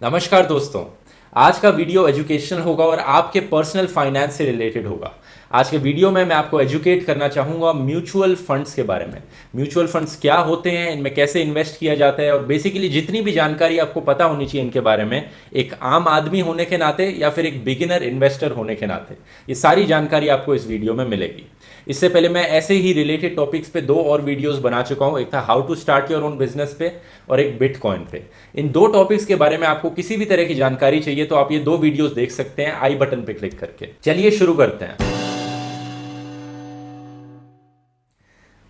नमस्कार दोस्तों, आज का वीडियो एजुकेशन होगा और आपके पर्सनल फाइनेंस से रिलेटेड होगा। आज के वीडियो में मैं आपको एजुकेट करना चाहूँगा म्यूचुअल फंड्स के बारे में। म्यूचुअल फंड्स क्या होते हैं, इनमें कैसे इन्वेस्ट किया जाता है और बेसिकली जितनी भी जानकारी आपको पता होनी चाहिए इनके बारे में, एक आम आदमी होने के नाते या फिर एक बिगिनर इन्वेस्टर होने के नाते, ये सारी जानकारी आपको इस वीडियो में मिलेगी। इससे पहले मैं ऐसे ही रिलेटेड टॉपिक्स पे दो और वीडियोस बना चुका हूँ। एक था how to start your own business पे और एक बिटकॉइन पे। इन दो टॉपिक्स के बारे में आपको किसी भी तरह की जानकारी चाहिए तो आप ये दो वीडियोस देख सकते हैं आई बटन पे क्लिक करके। चलिए शुरू करते हैं।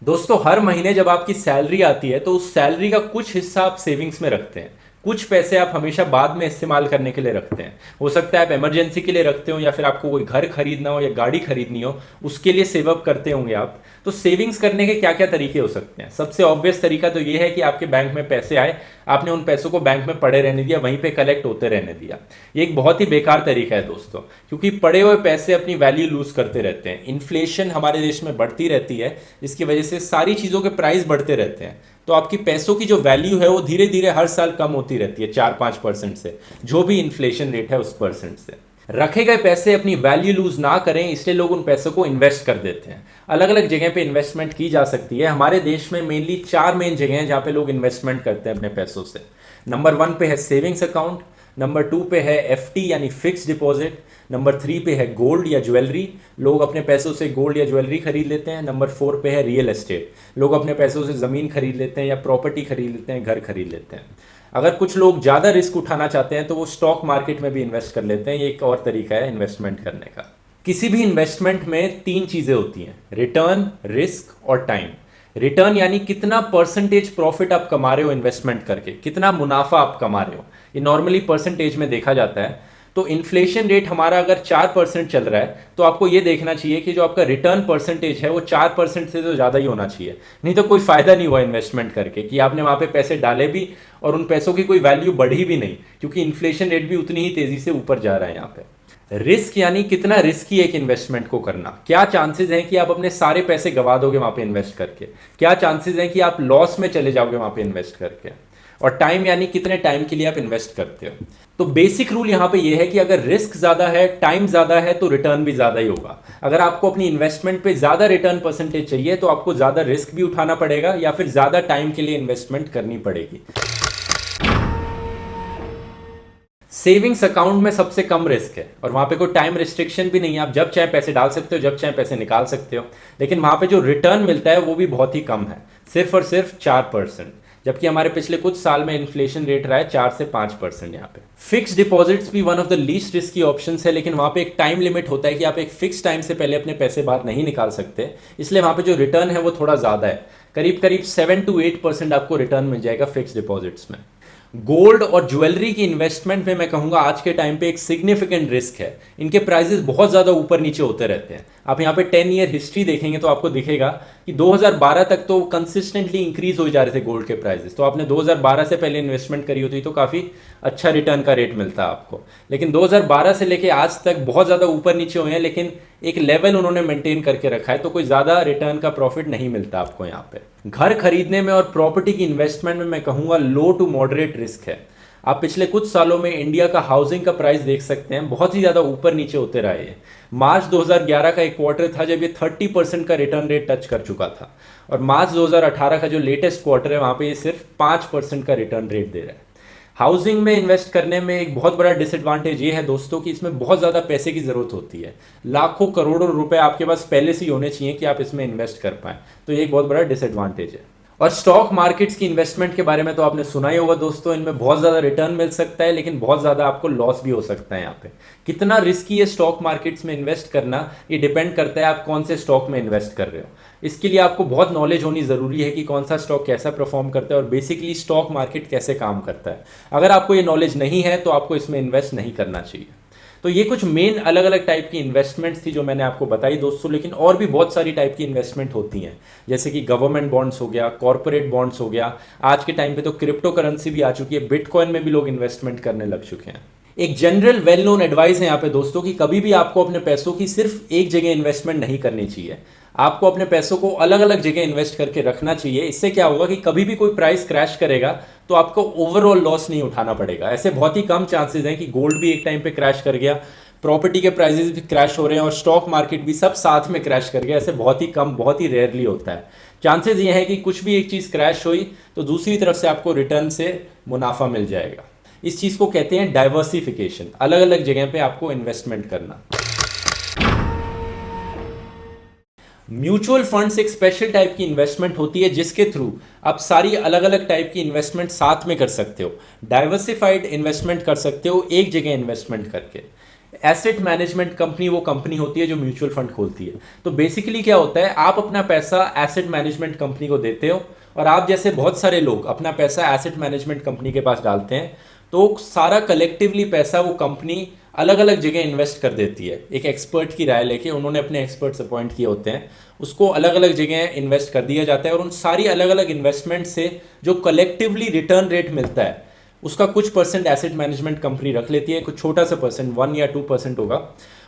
दोस्तों, हर महीने जब आपकी सैलरी आती है तो उस सैलरी का कुछ हिस्सा आप सेविंग्स में रखते हैं। कुछ पैसे आप हमेशा बाद में इस्तेमाल करने के लिए रखते हैं। हो सकता है आप इमरजेंसी के लिए रखते हो या फिर आपको कोई घर खरीदना हो या गाड़ी खरीदनी हो, उसके लिए सेव अप करते होंगे आप। तो सेविंग्स करने के क्या क्या तरीके हो सकते हैं? सबसे ऑब्वियस तरीका तो ये है कि आपके बैंक में पैसे आए, आपने उन पैसों को बैंक में पड़े रहने दिया, वहीं पर कलेक्ट होते रहने दिया। ये एक बहुत ही बेकार तरीका है दोस्तों, क्योंकि पड़े हुए पैसे अपनी वैल्यू लूज करते रहते हैं। इन्फ्लेशन हमारे देश में बढ़ती रहती है जिसकी वजह से सारी चीज़ों के प्राइस बढ़ते रहते हैं। तो आपकी पैसों की जो वैल्यू है वो धीरे धीरे हर साल कम होती रहती है चार पाँच परसेंट से। जो भी इन्फ्लेशन रेट है उस परसेंट से। रखे गए पैसे अपनी वैल्यू लूज ना करें, इसलिए लोग उन पैसों को इन्वेस्ट कर देते हैं। अलग अलग जगह पे इन्वेस्टमेंट की जा सकती है। हमारे देश में मेनली चार मेन जगह हैं जहाँ पे लोग इन्वेस्टमेंट करते हैं अपने पैसों से। नंबर वन पे है सेविंग्स अकाउंट नंबर टू पे है एफ़ यानी फिक्स डिपॉजिट नंबर थ्री पे है गोल्ड या ज्वेलरी। लोग अपने पैसों से गोल्ड या ज्वेलरी खरीद लेते हैं। नंबर फोर पे है रियल एस्टेट। लोग अपने पैसों से ज़मीन खरीद लेते हैं या प्रॉपर्टी खरीद लेते हैं, घर खरीद लेते हैं। अगर कुछ लोग ज़्यादा रिस्क उठाना चाहते हैं तो वो स्टॉक मार्केट में भी इन्वेस्ट कर लेते हैं। ये एक और तरीका है इन्वेस्टमेंट करने का। किसी भी इन्वेस्टमेंट में तीन चीज़ें होती हैं, रिटर्न, रिस्क और टाइम। रिटर्न यानी कितना परसेंटेज प्रॉफिट आप कमा रहे हो इन्वेस्टमेंट करके, कितना मुनाफा आप कमा रहे हो। ये नॉर्मली परसेंटेज में देखा जाता है। तो इन्फ्लेशन रेट हमारा अगर चार परसेंट चल रहा है तो आपको ये देखना चाहिए कि जो आपका रिटर्न परसेंटेज है, वो चार परसेंट से तो ज़्यादा ही होना चाहिए। नहीं तो कोई फ़ायदा नहीं हुआ इन्वेस्टमेंट करके कि आपने वहाँ पे पैसे डाले भी और उन पैसों की कोई वैल्यू बढ़ी भी नहीं, क्योंकि इन्फ्लेशन रेट भी उतनी ही तेज़ी से ऊपर जा रहा है यहाँ पे। रिस्क यानी कितना रिस्की एक इन्वेस्टमेंट को करना। क्या चांसेस हैं कि आप अपने सारे पैसे गवा दोगे वहाँ पे इन्वेस्ट करके? क्या चांसेस हैं कि आप लॉस में चले जाओगे वहाँ पे इन्वेस्ट करके? और टाइम यानी कितने टाइम के लिए आप इन्वेस्ट करते हो। तो बेसिक रूल यहाँ पे ये है कि अगर रिस्क ज़्यादा है टाइम ज़्यादा है तो रिटर्न भी ज़्यादा ही होगा। अगर आपको अपनी इन्वेस्टमेंट पे ज़्यादा रिटर्न परसेंटेज चाहिए तो आपको ज़्यादा रिस्क भी उठाना पड़ेगा या फिर ज़्यादा टाइम के लिए इन्वेस्टमेंट करनी पड़ेगी। सेविंग्स अकाउंट में सबसे कम रिस्क है और वहाँ पे कोई टाइम रिस्ट्रिक्शन भी नहीं है। आप जब चाहे पैसे डाल सकते हो, जब चाहे पैसे निकाल सकते हो। लेकिन वहाँ पे जो रिटर्न मिलता है, वो भी बहुत ही कम है। सिर्फ़ और सिर्फ़ चार परसेंट जबकि हमारे पिछले कुछ साल में इन्फ्लेशन रेट रहा है चार से पाँच परसेंट यहाँ पे। फिक्स डिपॉजिट्स भी one of the least risky option है, लेकिन वहाँ पे एक टाइम लिमिट होता है कि आप एक फिक्स टाइम से पहले अपने पैसे बाहर नहीं निकाल सकते। इसलिए वहाँ पे जो रिटर्न है वो थोड़ा ज़्यादा है। करीब करीब सेवन टू एट परसेंट आपको रिटर्न मिल जाएगा फिक्स डिपॉजिट्स में। गोल्ड और ज्वेलरी की इन्वेस्टमेंट में मैं कहूँगा आज के टाइम पे एक सिग्निफिकेंट रिस्क है। इनके प्राइसेस बहुत ज़्यादा ऊपर नीचे होते रहते हैं। आप यहाँ पे टेन ईयर हिस्ट्री देखेंगे तो आपको दिखेगा कि 2012 तक तो कंसिस्टेंटली इंक्रीज हो जा रहे थे गोल्ड के प्राइसेस तो आपने 2012 से पहले इन्वेस्टमेंट करी होती तो काफ़ी अच्छा रिटर्न का रेट मिलता आपको। लेकिन 2012 से लेके आज तक बहुत ज़्यादा ऊपर नीचे हुए हैं, लेकिन एक लेवल उन्होंने मेंटेन करके रखा है तो कोई ज़्यादा रिटर्न का प्रॉफिट नहीं मिलता आपको यहाँ पे। घर खरीदने में और प्रॉपर्टी की इन्वेस्टमेंट में मैं कहूँगा लो टू मॉडरेट रिस्क है। आप पिछले कुछ सालों में इंडिया का हाउसिंग का प्राइस देख सकते हैं, बहुत ही ज़्यादा ऊपर नीचे होते रहे हैं मार्च 2011 का एक क्वार्टर था जब ये 30 परसेंट का रिटर्न रेट टच कर चुका था। और मार्च 2018 का जो लेटेस्ट क्वार्टर है, वहाँ पे ये सिर्फ़ पाँच परसेंट का रिटर्न रेट दे रहा है। हाउसिंग में इन्वेस्ट करने में एक बहुत बड़ा डिसएडवांटेज ये है दोस्तों कि इसमें बहुत ज़्यादा पैसे की ज़रूरत होती है। लाखों करोड़ों रुपए आपके पास पहले से ही होने चाहिए कि आप इसमें इन्वेस्ट कर पाए। तो ये एक बहुत बड़ा डिसएडवांटेज है। और स्टॉक मार्केट्स की इन्वेस्टमेंट के बारे में तो आपने सुना ही होगा दोस्तों, इनमें बहुत ज़्यादा रिटर्न मिल सकता है, लेकिन बहुत ज़्यादा आपको लॉस भी हो सकता है यहाँ पे। कितना रिस्की है स्टॉक मार्केट्स में इन्वेस्ट करना, ये डिपेंड करता है आप कौन से स्टॉक में इन्वेस्ट कर रहे हो। इसके लिए आपको बहुत नॉलेज होनी ज़रूरी है कि कौन सा स्टॉक कैसा परफॉर्म करता है और बेसिकली स्टॉक मार्केट कैसे काम करता है। अगर आपको ये नॉलेज नहीं है तो आपको इसमें इन्वेस्ट नहीं करना चाहिए। तो ये कुछ मेन अलग अलग टाइप की इन्वेस्टमेंट्स थी जो मैंने आपको बताई दोस्तों, लेकिन और भी बहुत सारी टाइप की इन्वेस्टमेंट होती हैं। जैसे कि गवर्नमेंट बॉन्ड्स हो गया कॉर्पोरेट बॉन्ड्स हो गया। आज के टाइम पे तो क्रिप्टो करेंसी भी आ चुकी है बिटकॉइन में भी लोग इन्वेस्टमेंट करने लग चुके हैं। एक जनरल वेल नोन एडवाइस है यहाँ पे दोस्तों कि कभी भी आपको अपने पैसों की सिर्फ़ एक जगह इन्वेस्टमेंट नहीं करनी चाहिए। आपको अपने पैसों को अलग अलग जगह इन्वेस्ट करके रखना चाहिए। इससे क्या होगा कि कभी भी कोई प्राइस क्रैश करेगा तो आपको ओवरऑल लॉस नहीं उठाना पड़ेगा। ऐसे बहुत ही कम चांसेस हैं कि गोल्ड भी एक टाइम पे क्रैश कर गया प्रॉपर्टी के प्राइजेस भी क्रैश हो रहे हैं और स्टॉक मार्केट भी सब साथ में क्रैश कर गया। ऐसे बहुत ही कम, बहुत ही रेयरली होता है। चांसेस ये है कि कुछ भी एक चीज़ क्रैश हुई तो दूसरी तरफ़ से आपको रिटर्न से मुनाफा मिल जाएगा। इस चीज़ को कहते हैं डाइवर्सिफिकेशन अलग अलग जगह पे आपको इन्वेस्टमेंट करना। म्यूचुअल फंड्स एक स्पेशल टाइप की इन्वेस्टमेंट होती है जिसके थ्रू आप सारी अलग अलग टाइप की इन्वेस्टमेंट साथ में कर सकते हो। डाइवर्सिफाइड इन्वेस्टमेंट कर सकते हो, एक जगह इन्वेस्टमेंट करके। एसेट मैनेजमेंट कंपनी वो कंपनी होती है जो म्यूचुअल फंड खोलती है। तो बेसिकली क्या होता है, आप अपना पैसा एसेट मैनेजमेंट कंपनी को देते हो और आप जैसे बहुत सारे लोग अपना पैसा एसेट मैनेजमेंट कंपनी के पास डालते हैं तो सारा कलेक्टिवली पैसा वो कंपनी अलग अलग जगह इन्वेस्ट कर देती है। एक एक्सपर्ट की राय लेके उन्होंने अपने एक्सपर्ट्स अपॉइंट किए होते हैं। उसको अलग अलग जगह इन्वेस्ट कर दिया जाता है और उन सारी अलग अलग इन्वेस्टमेंट से जो कलेक्टिवली रिटर्न रेट मिलता है, उसका कुछ परसेंट एसेट मैनेजमेंट कंपनी रख लेती है, कुछ छोटा सा परसेंट वन या टू परसेंट होगा।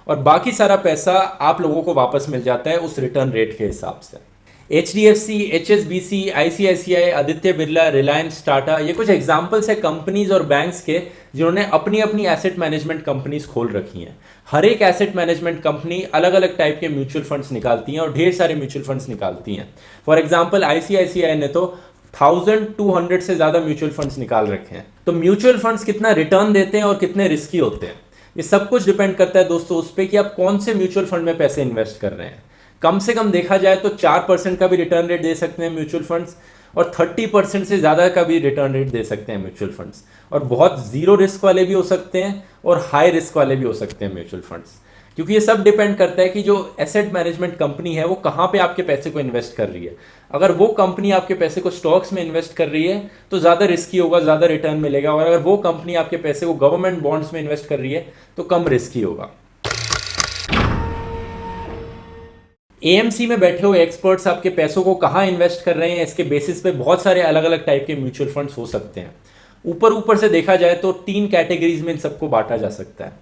और बाकी सारा पैसा आप लोगों को वापस मिल जाता है उस रिटर्न रेट के हिसाब से। H D F C H S B C I C I C I Aditya Birla Reliance Tata ये कुछ एग्जाम्पल्स है कंपनीज़ और बैंक्स के जिन्होंने अपनी अपनी एसेट मैनेजमेंट कंपनीज़ खोल रखी हैं। हर एक एसेट मैनेजमेंट कंपनी अलग अलग टाइप के म्यूचुअल फंड्स निकालती हैं और ढेर सारे म्यूचुअल फंड्स निकालती हैं। फॉर एग्ज़ाम्पल आईसीआईसीआई ने तो थाउज़ेंड टू हंड्रेड से ज़्यादा म्यूचुअल फंड्स निकाल रखे हैं। तो म्यूचुअल फंड्स कितना रिटर्न देते हैं और कितने रिस्की होते हैं? ये सब कुछ डिपेंड करता है दोस्तों उस पर कि आप कौन से म्यूचुअल फंड में पैसे इन्वेस्ट कर रहे हैं। कम से कम देखा जाए तो चार परसेंट का भी रिटर्न रेट दे सकते हैं म्यूचुअल फंड्स और थर्टी परसेंट से ज़्यादा का भी रिटर्न रेट दे सकते हैं म्यूचुअल फंड्स और बहुत ज़ीरो रिस्क वाले भी हो सकते हैं और हाई रिस्क वाले भी हो सकते हैं म्यूचुअल फंड्स क्योंकि ये सब डिपेंड करता है कि जो एसेट मैनेजमेंट कंपनी है, वो कहाँ पे आपके पैसे को इन्वेस्ट कर रही है। अगर वो कंपनी आपके पैसे को स्टॉक्स में इन्वेस्ट कर रही है तो ज़्यादा रिस्की होगा, ज़्यादा रिटर्न मिलेगा। और अगर वो कंपनी आपके पैसे को गवर्नमेंट बॉन्ड्स में इन्वेस्ट कर रही है तो कम रिस्की होगा। एएमसी में बैठे हुए एक्सपर्ट्स आपके पैसों को कहाँ इन्वेस्ट कर रहे हैं, इसके बेसिस पे बहुत सारे अलग अलग टाइप के म्यूचुअल फंड्स हो सकते हैं। ऊपर ऊपर से देखा जाए तो तीन कैटेगरीज में इन सबको बांटा जा सकता है।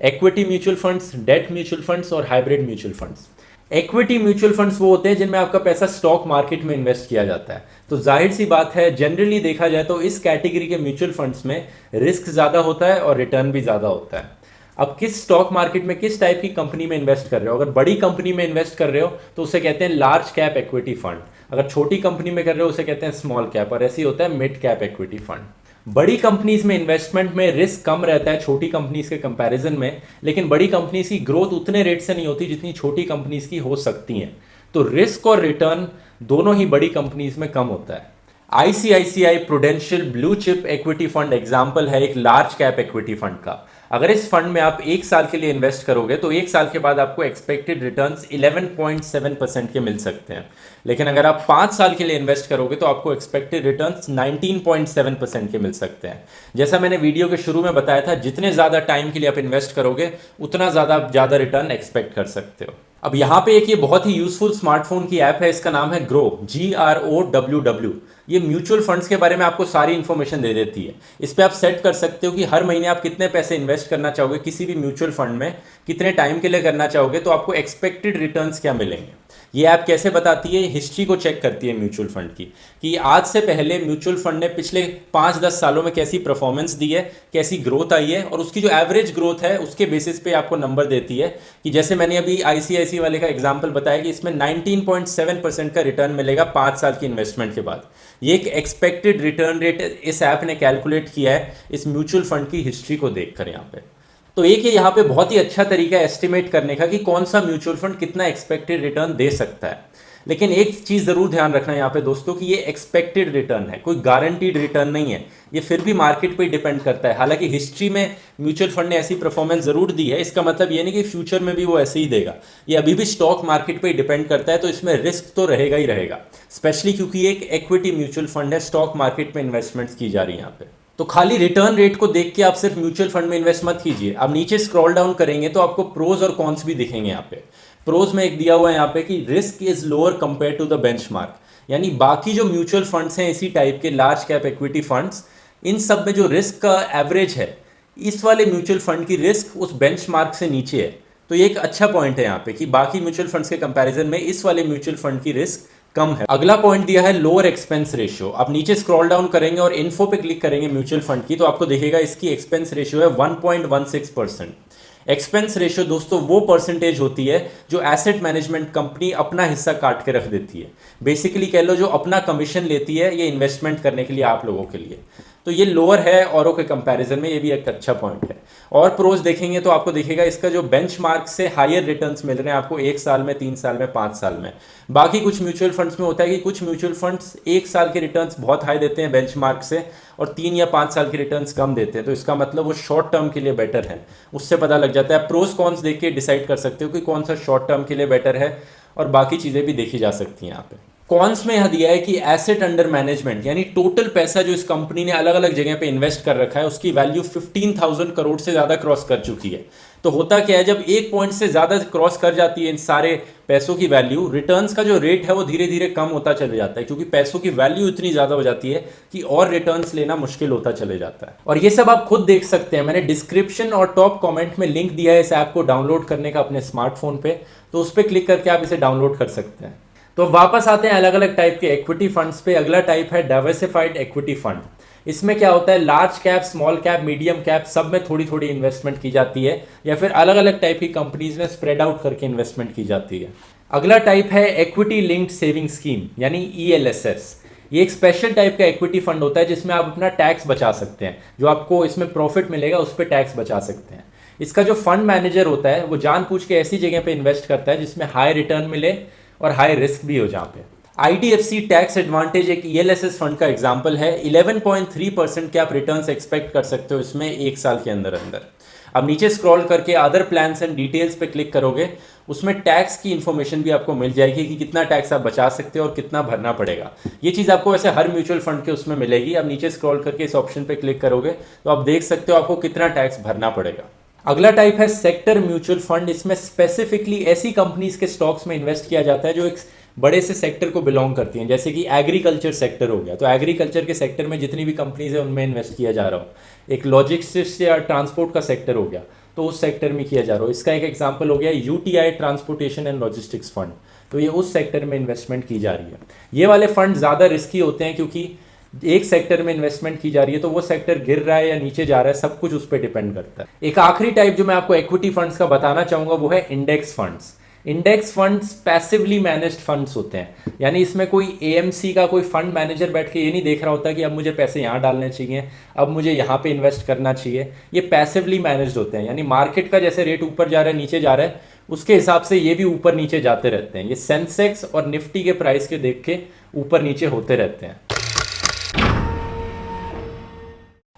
Equity mutual funds debt mutual funds और hybrid mutual funds equity mutual funds वो होते हैं जिनमें आपका पैसा स्टॉक मार्केट में इन्वेस्ट किया जाता है। तो ज़ाहिर सी बात है जनरली देखा जाए तो इस कैटेगरी के म्यूचुअल फंड्स में रिस्क ज़्यादा होता है और रिटर्न भी ज़्यादा होता है। अब किस स्टॉक मार्केट में किस टाइप की कंपनी में इन्वेस्ट कर रहे हो? अगर बड़ी कंपनी में इन्वेस्ट कर रहे हो तो उसे कहते हैं लार्ज कैप इक्विटी फंड अगर छोटी कंपनी में कर रहे हो, उसे कहते हैं स्मॉल कैप और ऐसे होता है मिड कैप इक्विटी फंड बड़ी कंपनीज़ में इन्वेस्टमेंट में रिस्क कम रहता है छोटी कंपनीज़ के कंपैरिजन में, लेकिन बड़ी कंपनीज़ की ग्रोथ उतने रेट से नहीं होती जितनी छोटी कंपनीज़ की हो सकती हैं. तो रिस्क और रिटर्न दोनों ही बड़ी कंपनीज़ में कम होता है. ICICI prudential blue chip equity fund example है एक लार्ज कैप इक्विटी फंड का. अगर इस फंड में आप एक साल के लिए इन्वेस्ट करोगे तो एक साल के बाद आपको एक्सपेक्टेड रिटर्न्स 11.7 परसेंट के मिल सकते हैं। लेकिन अगर आप पाँच साल के लिए इन्वेस्ट करोगे तो आपको एक्सपेक्टेड रिटर्न्स 19.7 परसेंट के मिल सकते हैं। जैसा मैंने वीडियो के शुरू में बताया था, जितने ज़्यादा टाइम के लिए आप इन्वेस्ट करोगे, उतना ज़्यादा आप ज़्यादा रिटर्न एक्सपेक्ट कर सकते हो। अब यहाँ पे एक ये बहुत ही यूजफुल स्मार्टफ़ोन की ऐप है, इसका नाम है Groww G R O W W ये म्यूचुअल फंड्स के बारे में आपको सारी इन्फॉर्मेशन दे देती है। इस पर आप सेट कर सकते हो कि हर महीने आप कितने पैसे इन्वेस्ट करना चाहोगे, किसी भी म्यूचुअल फंड में, कितने टाइम के लिए करना चाहोगे तो आपको एक्सपेक्टेड रिटर्न्स क्या मिलेंगे। ये ऐप कैसे बताती है? हिस्ट्री को चेक करती है म्यूचुअल फंड की, कि आज से पहले म्यूचुअल फंड ने पिछले पाँच दस सालों में कैसी परफॉर्मेंस दी है, कैसी ग्रोथ आई है, और उसकी जो एवरेज ग्रोथ है, उसके बेसिस पे आपको नंबर देती है कि जैसे मैंने अभी आईसीआईसी वाले का एग्ज़ाम्पल बताया कि इसमें नाइनटीन परसेंट का रिटर्न मिलेगा पाँच साल की इन्वेस्टमेंट के बाद। ये एक एक्सपेक्टेड रिटर्न रेट इस ऐप ने कैलकुलेट किया है, इस म्यूचुअल फंड की हिस्ट्री को देख कर यहाँ पे। तो एक ये यहाँ पे बहुत ही अच्छा तरीका है एस्टिमेट करने का कि कौन सा म्यूचुअल फंड कितना एक्सपेक्टेड रिटर्न दे सकता है। लेकिन एक चीज़ ज़रूर ध्यान रखना यहाँ पे दोस्तों कि ये एक्सपेक्टेड रिटर्न है, कोई गारंटीड रिटर्न नहीं है। ये फिर भी मार्केट पे डिपेंड करता है। हालाँकि हिस्ट्री में म्यूचुअल फंड ने ऐसी परफॉर्मेंस ज़रूर दी है, इसका मतलब ये नहीं कि फ्यूचर में भी वो ऐसे ही देगा। ये अभी भी स्टॉक मार्केट पर डिपेंड करता है तो इसमें रिस्क तो रहेगा ही रहेगा। स्पेशली क्योंकि एक इक्विटी म्यूचुअल फंड है स्टॉक मार्केट में इन्वेस्टमेंट्स की जा रही है यहाँ पे। तो खाली रिटर्न रेट को देख के आप सिर्फ़ म्यूचुअल फंड में इन्वेस्ट मत कीजिए। आप नीचे स्क्रॉल डाउन करेंगे तो आपको प्रोज और कॉन्स भी दिखेंगे यहाँ पे। प्रोज में एक दिया हुआ है यहाँ पे कि risk is lower compare to the benchmark यानी बाकी जो म्यूचुअल फंड्स हैं इसी टाइप के लार्ज कैप इक्विटी फंड्स इन सब में जो रिस्क का एवरेज है, इस वाले म्यूचुअल फंड की रिस्क उस बेंचमार्क से नीचे है। तो ये एक अच्छा पॉइंट है यहाँ पे कि बाकी म्यूचुअल फंड्स के कंपैरिजन में इस वाले म्यूचुअल फंड की रिस्क कम है। अगला पॉइंट दिया है लोअर एक्सपेंस रेशियो आप नीचे स्क्रॉल डाउन करेंगे और इन्फो पे क्लिक करेंगे म्यूचुअल फंड की तो आपको देखेगा इसकी एक्सपेंस रेशियो है 1.16 परसेंट एक्सपेंस रेशियो दोस्तों, वो परसेंटेज होती है जो एसेट मैनेजमेंट कंपनी अपना हिस्सा काट के रख देती है। बेसिकली कह लो जो अपना कमीशन लेती है ये इन्वेस्टमेंट करने के लिए आप लोगों के लिए। तो ये लोअर है औरों के कंपैरिजन में ये भी एक अच्छा पॉइंट है। और प्रोज देखेंगे तो आपको दिखेगा इसका जो बेंचमार्क से हायर रिटर्न्स मिल रहे हैं आपको एक साल में, तीन साल में, पाँच साल में। बाकी कुछ म्यूचुअल फंड्स में होता है कि कुछ म्यूचुअल फंड्स एक साल के रिटर्न्स बहुत हाई देते हैं बेंचमार्क से और तीन या पाँच साल के रिटर्न्स कम देते हैं। तो इसका मतलब वो शॉर्ट टर्म के लिए बेटर है। उससे पता लग जाता है। प्रोज कॉन्स देख के डिसाइड कर सकते हो कि कौन सा शॉर्ट टर्म के लिए बेटर है और बाकी चीज़ें भी देखी जा सकती हैं यहाँ पे। कॉन्स में यह दिया है कि एसेट अंडर मैनेजमेंट यानी टोटल पैसा जो इस कंपनी ने अलग अलग जगह पे इन्वेस्ट कर रखा है उसकी वैल्यू 15,000 करोड़ से ज़्यादा क्रॉस कर चुकी है। तो होता क्या है जब एक पॉइंट से ज़्यादा क्रॉस कर जाती है इन सारे पैसों की वैल्यू रिटर्न्स का जो रेट है वो धीरे धीरे कम होता चले जाता है क्योंकि पैसों की वैल्यू इतनी ज़्यादा हो जाती है कि और रिटर्न्स लेना मुश्किल होता चले जाता है। और ये सब आप खुद देख सकते हैं। मैंने डिस्क्रिप्शन और टॉप कॉमेंट में लिंक दिया है इस ऐप को डाउनलोड करने का अपने स्मार्टफ़ोन पे तो उस पर क्लिक करके आप इसे डाउनलोड कर सकते हैं। तो वापस आते हैं अलग अलग टाइप के इक्विटी फंड्स पे। अगला टाइप है डाइवर्सिफाइड इक्विटी फंड इसमें क्या होता है? Large cap small cap medium cap सब में थोड़ी थोड़ी इन्वेस्टमेंट की जाती है, या फिर अलग अलग टाइप की कंपनीज़ में स्प्रेड आउट करके इन्वेस्टमेंट की जाती है। अगला टाइप है इक्विटी लिंक्ड सेविंग स्कीम यानी ईएलएसएस ये एक स्पेशल टाइप का इक्विटी फंड होता है, जिसमें आप अपना टैक्स बचा सकते हैं। जो आपको इसमें प्रॉफिट मिलेगा, उस पर टैक्स बचा सकते हैं। इसका जो फंड मैनेजर होता है, वो जान पूछ के ऐसी जगह पे इन्वेस्ट करता है, जिसमें हाई रिटर्न मिले और हाई रिस्क भी हो जहाँ पे। आईडीएफसी टैक्स एडवांटेज एक ईएलएसएस फंड का एग्जांपल है। 11.3 परसेंट के आप रिटर्न एक्सपेक्ट कर सकते हो इसमें एक साल के अंदर अंदर। अब नीचे स्क्रॉल करके अदर प्लान्स एंड डिटेल्स पे क्लिक करोगे, उसमें टैक्स की इन्फॉर्मेशन भी आपको मिल जाएगी कि कितना टैक्स आप बचा सकते हो और कितना भरना पड़ेगा। ये चीज़ आपको वैसे हर म्यूचुअल फंड के उसमें मिलेगी। अब नीचे स्क्रॉल करके इस ऑप्शन पे क्लिक करोगे तो आप देख सकते हो आपको कितना टैक्स भरना पड़ेगा। अगला टाइप है सेक्टर म्यूचुअल फंड इसमें स्पेसिफिकली ऐसी कंपनीज़ के स्टॉक्स में इन्वेस्ट किया जाता है जो एक बड़े से सेक्टर को बिलोंग करती हैं। जैसे कि एग्रीकल्चर सेक्टर हो गया। तो एग्रीकल्चर के सेक्टर में जितनी भी कंपनीज़ है, उनमें इन्वेस्ट किया जा रहा हो। एक लॉजिस्टिक्स या ट्रांसपोर्ट का सेक्टर हो गया। तो उस सेक्टर में किया जा रहा हो। इसका एक एग्ज़ाम्पल हो गया UTI transportation and logistics fund तो ये उस सेक्टर में इन्वेस्टमेंट की जा रही है। ये वाले फंड ज़्यादा रिस्की होते हैं क्योंकि एक सेक्टर में इन्वेस्टमेंट की जा रही है तो वो सेक्टर गिर रहा है या नीचे जा रहा है, सब कुछ उस पर डिपेंड करता है। एक आखिरी टाइप जो मैं आपको इक्विटी फंड्स का बताना चाहूँगा, वो है index funds index funds passively managed funds होते हैं। यानी इसमें कोई एएमसी का कोई फंड मैनेजर बैठ के ये नहीं देख रहा होता कि अब मुझे पैसे यहाँ डालने चाहिए, अब मुझे यहाँ पे इन्वेस्ट करना चाहिए। ये पैसिवली मैनेज्ड होते हैं। यानी मार्केट का जैसे रेट ऊपर जा रहा है, नीचे जा रहा है, उसके हिसाब से ये भी ऊपर नीचे जाते रहते हैं। ये सेंसेक्स और निफ्टी के प्राइस के देख के ऊपर नीचे होते रहते हैं।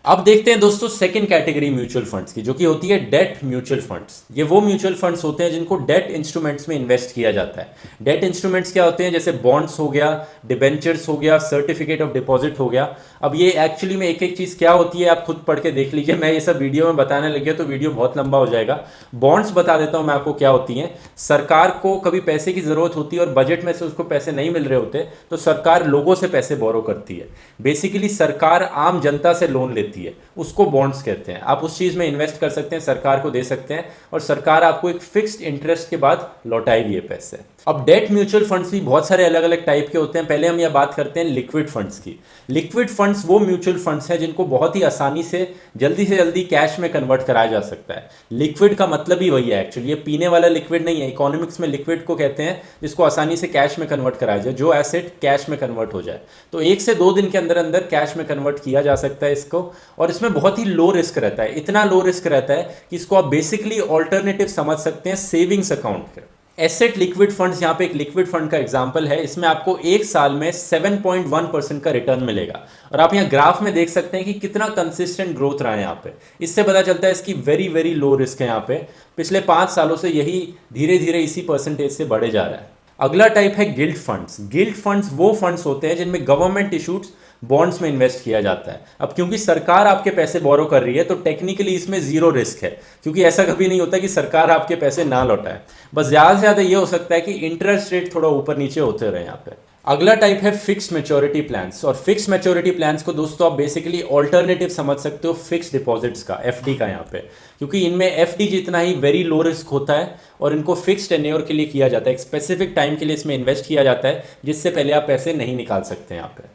अब देखते हैं दोस्तों सेकंड कैटेगरी म्यूचुअल फंड्स की, जो कि होती है डेट म्यूचुअल फंड्स ये वो म्यूचुअल फंड्स होते हैं जिनको डेट इंस्ट्रूमेंट्स में इन्वेस्ट किया जाता है। डेट इंस्ट्रूमेंट्स क्या होते हैं? जैसे बॉन्ड्स हो गया डिबेंचर्स हो गया सर्टिफिकेट ऑफ़ डिपॉजिट हो गया। अब ये एक्चुअली में एक एक चीज़ क्या होती है? आप खुद पढ़ के देख लीजिए। मैं ये सब वीडियो में बताने लगे तो वीडियो बहुत लंबा हो जाएगा। बॉन्ड्स बता देता हूँ मैं आपको क्या होती हैं। सरकार को कभी पैसे की ज़रूरत होती है और बजट में से उसको पैसे नहीं मिल रहे होते तो सरकार लोगों से पैसे बोरो करती है। बेसिकली सरकार आम जनता से लोन लेती है उसको बॉन्ड्स कहते हैं। आप उस चीज़ में इन्वेस्ट कर सकते हैं, सरकार को दे सकते हैं और सरकार आपको एक फिक्स्ड इंटरेस्ट के बाद लौटाएगी ये पैसे। अब डेट म्यूचुअल फंड्स भी बहुत सारे अलग अलग टाइप के होते हैं। पहले हम यह बात करते हैं लिक्विड फंड्स की। लिक्विड फंड्स वो म्यूचुअल फंड्स हैं जिनको बहुत ही आसानी से, जल्दी से जल्दी कैश में कन्वर्ट कराया जा सकता है। लिक्विड का मतलब ही वही है एक्चुअली ये पीने वाला लिक्विड नहीं है। इकोनॉमिक्स में लिक्विड को कहते हैं जिसको आसानी से कैश में कन्वर्ट कराया जाए। जो एसेट कैश में कन्वर्ट हो जाए। तो एक से दो दिन के अंदर अंदर कैश में कन्वर्ट किया जा सकता है इसको। और इसमें बहुत ही लो रिस्क रहता है, इतना लो रिस्क रहता है कि इसको आप बेसिकली ऑल्टरनेटिव समझ सकते हैं सेविंग्स अकाउंट के एसेट लिक्विड फंड्स यहाँ पे एक लिक्विड फंड का एग्जांपल है, इसमें आपको एक साल में 7.1 परसेंट का रिटर्न मिलेगा। और आप यहाँ ग्राफ में देख सकते हैं कि कितना कंसिस्टेंट ग्रोथ रहा है यहाँ पे। इससे पता चलता है इसकी वेरी वेरी लो रिस्क है यहाँ पे। पिछले पाँच सालों से यही धीरे धीरे इसी परसेंटेज से बढ़े जा रहा है। अगला टाइप है गिल्ड फंड्स गिल्ड फंड्स वो फंड्स होते हैं जिनमें गवर्नमेंट इशूड बॉन्ड्स में इन्वेस्ट किया जाता है। अब क्योंकि सरकार आपके पैसे बोरो कर रही है तो टेक्निकली इसमें ज़ीरो रिस्क है। क्योंकि ऐसा कभी नहीं होता कि सरकार आपके पैसे ना लौटाए। बस ज़्यादा से ज़्यादा ये हो सकता है कि इंटरेस्ट रेट थोड़ा ऊपर नीचे होते रहे यहाँ पे। अगला टाइप है फिक्स्ड मेच्योरिटी प्लान्स और फिक्स मेच्योरिटी प्लान्स को दोस्तों आप बेसिकली ऑल्टरनेटिव समझ सकते हो फिक्स डिपॉजिट्स का एफ़ का यहाँ पे. क्योंकि इनमें एफ़ जितना ही वेरी लो रिस्क होता है और इनको फिक्स्ड टेन्योर के लिए किया जाता है. एक स्पेसिफिक टाइम के लिए इसमें इन्वेस्ट किया जाता है, जिससे पहले आप पैसे नहीं निकाल सकते यहाँ पे.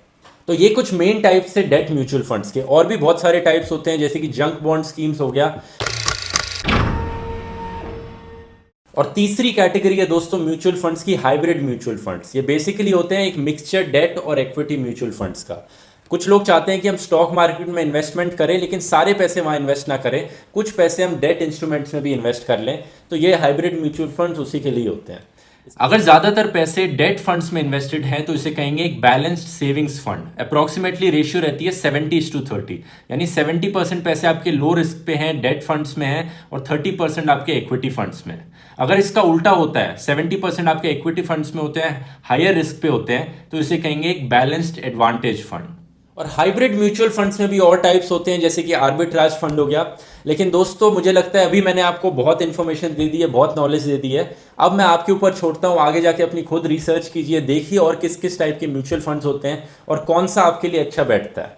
तो ये कुछ मेन टाइप्स है डेट म्यूचुअल फंड्स के. और भी बहुत सारे टाइप्स होते हैं, जैसे कि जंक बॉन्ड स्कीम्स हो गया और तीसरी कैटेगरी है दोस्तों म्यूचुअल फंड्स की, हाइब्रिड म्यूचुअल फंड्स। ये बेसिकली होते हैं एक मिक्सचर डेट और इक्विटी म्यूचुअल फंड्स का। कुछ लोग चाहते हैं कि हम स्टॉक मार्केट में इन्वेस्टमेंट करें, लेकिन सारे पैसे वहाँ इन्वेस्ट ना करें। कुछ पैसे हम डेट इंस्ट्रूमेंट्स में भी इन्वेस्ट कर लें। तो ये हाइब्रिड म्यूचुअल फंड्स उसी के लिए होते हैं। अगर ज़्यादातर पैसे डेट फंड्स में इन्वेस्टेड हैं तो इसे कहेंगे एक balanced savings fund approximately ratio रहती है सेवेंटी टू थर्टी यानी सेवेंटी परसेंट पैसे आपके लो रिस्क पे हैं डेट फंड्स में हैं, और थर्टी परसेंट आपके इक्विटी फंड्स में अगर इसका उल्टा होता है सेवेंटी परसेंट आपके इक्विटी फंड्स में होते हैं हायर रिस्क पे होते हैं तो इसे कहेंगे एक बैलेंस्ड एडवांटेज फंड और हाइब्रिड म्यूचुअल फंड्स में भी और टाइप्स होते हैं, जैसे कि आर्बिट्राज फंड हो गया। लेकिन दोस्तों, मुझे लगता है अभी मैंने आपको बहुत इन्फॉर्मेशन दे दी है, बहुत नॉलेज दे दी है। अब मैं आपके ऊपर छोड़ता हूँ, आगे जाके अपनी खुद रिसर्च कीजिए, देखिए और किस किस टाइप के म्यूचुअल फंड्स होते हैं और कौन सा आपके लिए अच्छा बैठता है।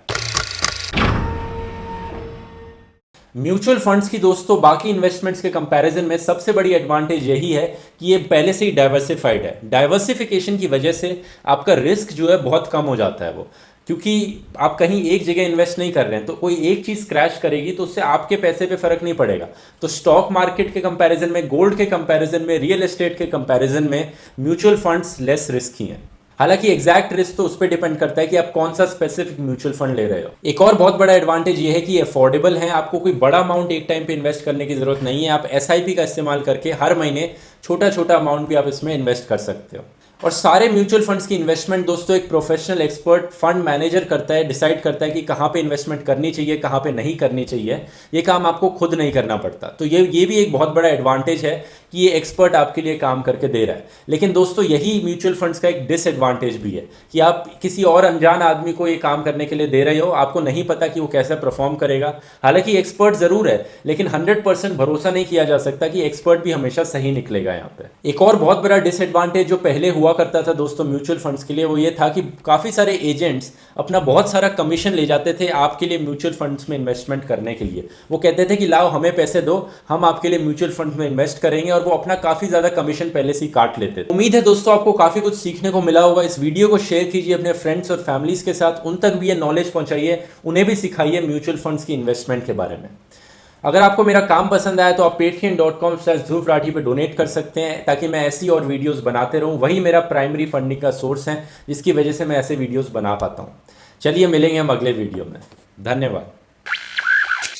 म्यूचुअल फंड्स की दोस्तों, बाकी इन्वेस्टमेंट्स के कंपैरिजन में सबसे बड़ी एडवांटेज यही है कि ये पहले से ही डाइवर्सिफाइड है। डाइवर्सिफिकेशन की वजह से आपका रिस्क जो है बहुत कम हो जाता है वो। क्योंकि आप कहीं एक जगह इन्वेस्ट नहीं कर रहे हैं तो कोई एक चीज़ क्रैश करेगी तो उससे आपके पैसे पे फ़र्क नहीं पड़ेगा। तो स्टॉक मार्केट के कंपैरिजन में गोल्ड के कंपैरिजन में रियल एस्टेट के कंपैरिजन में म्यूचुअल फंड्स लेस रिस्की हैं। हालाँकि एग्जैक्ट रिस्क तो उस पर डिपेंड करता है कि आप कौन सा स्पेसिफिक म्यूचुअल फंड ले रहे हो। एक और बहुत बड़ा एडवांटेज ये है कि अफोर्डेबल है, आपको कोई बड़ा अमाउंट एक टाइम पे इन्वेस्ट करने की ज़रूरत नहीं है। आप एसआईपी का इस्तेमाल करके हर महीने छोटा छोटा अमाउंट भी आप इसमें इन्वेस्ट कर सकते हो। और सारे म्यूचुअल फंड्स की इन्वेस्टमेंट दोस्तों, एक प्रोफेशनल एक्सपर्ट फंड मैनेजर करता है डिसाइड करता है कि कहाँ पे इन्वेस्टमेंट करनी चाहिए, कहाँ पे नहीं करनी चाहिए। ये काम आपको खुद नहीं करना पड़ता। तो ये ये भी एक बहुत बड़ा एडवांटेज है कि ये एक्सपर्ट आपके लिए काम करके दे रहा है। लेकिन दोस्तों, यही म्यूचुअल फंड्स का एक डिसएडवांटेज भी है कि आप किसी और अनजान आदमी को ये काम करने के लिए दे रहे हो। आपको नहीं पता कि वो कैसे परफॉर्म करेगा। हालाँकि एक्सपर्ट ज़रूर है, लेकिन हंड्रेड भरोसा नहीं किया जा सकता कि एक्सपर्ट भी हमेशा सही निकलेगा यहाँ पे। एक और बहुत बड़ा डिसएडवांटेज जो पहले हुआ करता था दोस्तों म्यूचुअल फंड्स के लिए, वो ये था कि काफ़ी सारे एजेंट्स अपना बहुत सारा कमीशन ले जाते थे आपके लिए म्यूचुअल फंड्स में इन्वेस्टमेंट करने के लिए। वो कहते थे कि, लाओ, हमें पैसे दो, हम आपके लिए म्यूचुअल फंड में इन्वेस्ट करेंगे। और वो अपना काफ़ी ज़्यादा कमीशन पहले से ही काट लेते थे। उम्मीद है दोस्तों आपको काफ़ी कुछ सीखने को मिला होगा। इस वीडियो को शेयर कीजिए अपने फ्रेंड्स और फैमिलीज़ के साथ। उन तक भी ये नॉलेज पहुंचाइए, उन्हें भी सिखाइए म्यूचुअल फंड्स की इन्वेस्टमेंट के बारे में। अगर आपको मेरा काम पसंद आया तो आप Paytm dot com slash Dhruv Rathee पर डोनेट कर सकते हैं, ताकि मैं ऐसी और वीडियोस बनाते रहूँ। वही मेरा प्राइमरी फंडिंग का सोर्स है, जिसकी वजह से मैं ऐसे वीडियोस बना पाता हूँ। चलिए मिलेंगे हम अगले वीडियो में। धन्यवाद।